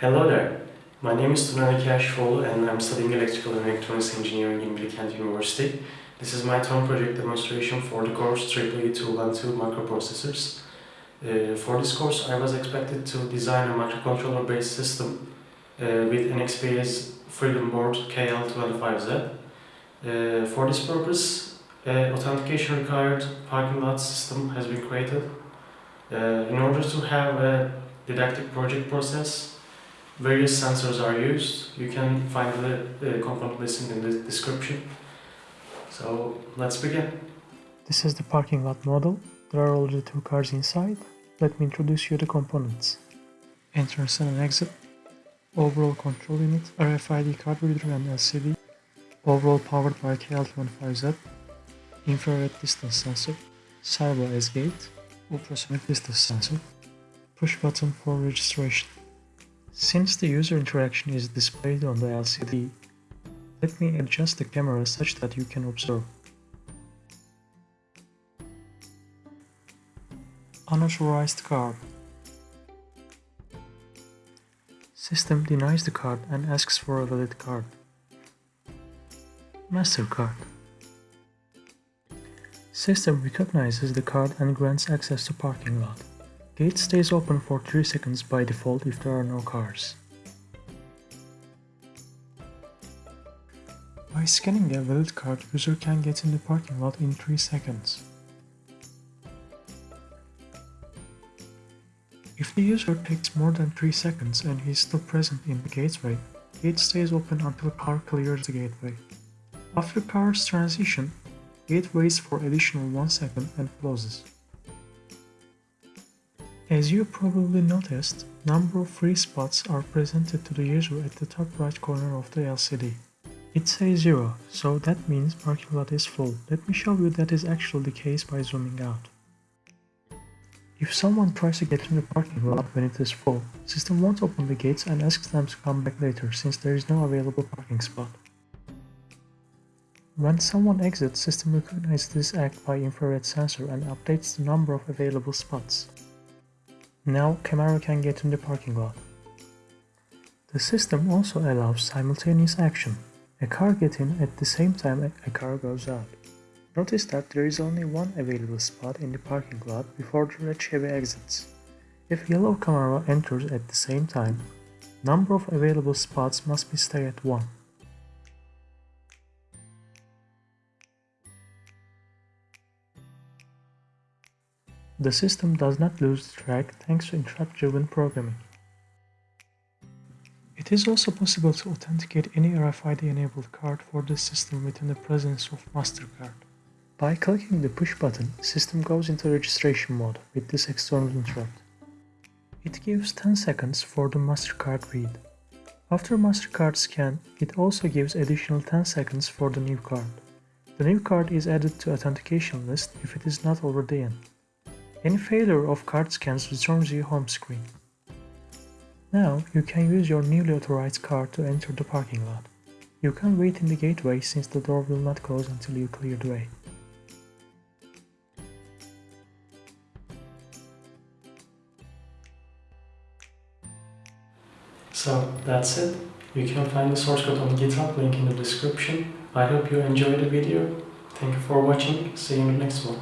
Hello there. My name is Tunay Kashfoğlu and I'm studying electrical and electronics engineering in Bilkent University. This is my term project demonstration for the course EEE 212 microprocessors. Uh, for this course, I was expected to design a microcontroller-based system uh, with NXP's Freedom Board KL25Z. Uh, for this purpose, uh, authentication required parking lot system has been created. Uh, in order to have a didactic project process, various sensors are used. You can find the, the component listing in the description. So let's begin. This is the parking lot model. There are already two cars inside. Let me introduce you the components. Entrance and exit, overall control unit, RFID card reader and LCD, overall powered by KL25Z, infrared distance sensor, servo as gate, ultrasonic distance sensor, push button for registration. Since the user interaction is displayed on the LCD, let me adjust the camera such that you can observe. Unauthorized card System denies the card and asks for a valid card. MasterCard System recognizes the card and grants access to parking lot. Gate stays open for 3 seconds by default if there are no cars. By scanning a valid card, user can get in the parking lot in 3 seconds. If the user takes more than 3 seconds and he is still present in the gateway, gate stays open until car clears the gateway. After car's transition, gate waits for additional 1 second and closes. As you probably noticed, number of free spots are presented to the user at the top right corner of the LCD. It says 0, so that means parking lot is full. Let me show you that is actually the case by zooming out. If someone tries to get in the parking lot when it is full, system won't open the gates and asks them to come back later since there is no available parking spot. When someone exits, system recognizes this act by infrared sensor and updates the number of available spots. Now Camaro can get in the parking lot. The system also allows simultaneous action. A car gets in at the same time a car goes out. Notice that there is only one available spot in the parking lot before the red Chevy exits. If yellow Camaro enters at the same time, number of available spots must be stay at 1. The system does not lose track thanks to interrupt-driven programming. It is also possible to authenticate any RFID-enabled card for this system within the presence of MasterCard. By clicking the push button, system goes into registration mode with this external interrupt. It gives 10 seconds for the MasterCard read. After MasterCard scan, it also gives additional 10 seconds for the new card. The new card is added to authentication list if it is not already in. Any failure of card scans returns you home screen. Now you can use your newly authorized card to enter the parking lot. You can wait in the gateway since the door will not close until you clear the way. So that's it. You can find the source code on GitHub, link in the description. I hope you enjoyed the video. Thank you for watching. See you in the next one.